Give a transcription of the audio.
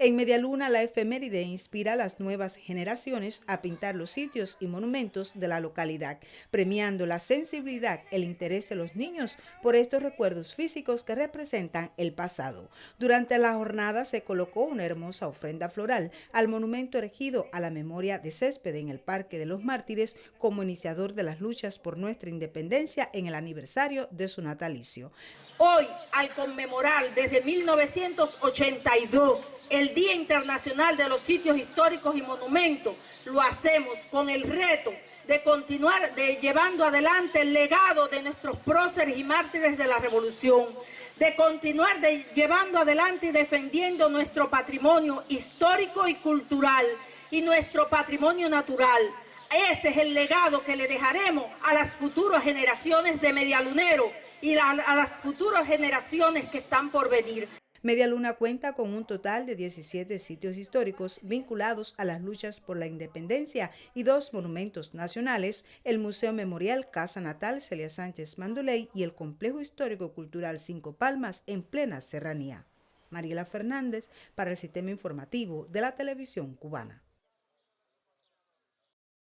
En Medialuna, la efeméride inspira a las nuevas generaciones a pintar los sitios y monumentos de la localidad, premiando la sensibilidad, el interés de los niños por estos recuerdos físicos que representan el pasado. Durante la jornada se colocó una hermosa ofrenda floral al monumento erigido a la memoria de Césped en el Parque de los Mártires como iniciador de las luchas por nuestra independencia en el aniversario de su natalicio. Hoy, al conmemorar desde 1982 el Día Internacional de los Sitios Históricos y Monumentos, lo hacemos con el reto de continuar de llevando adelante el legado de nuestros próceres y mártires de la Revolución, de continuar de llevando adelante y defendiendo nuestro patrimonio histórico y cultural y nuestro patrimonio natural. Ese es el legado que le dejaremos a las futuras generaciones de medialuneros y a, las futuras generaciones que están por venir. Media Luna cuenta con un total de 17 sitios históricos vinculados a las luchas por la independencia y dos monumentos nacionales, el Museo Memorial Casa Natal Celia Sánchez Mandoley y el Complejo Histórico Cultural Cinco Palmas en plena serranía. Mariela Fernández para el Sistema Informativo de la Televisión Cubana.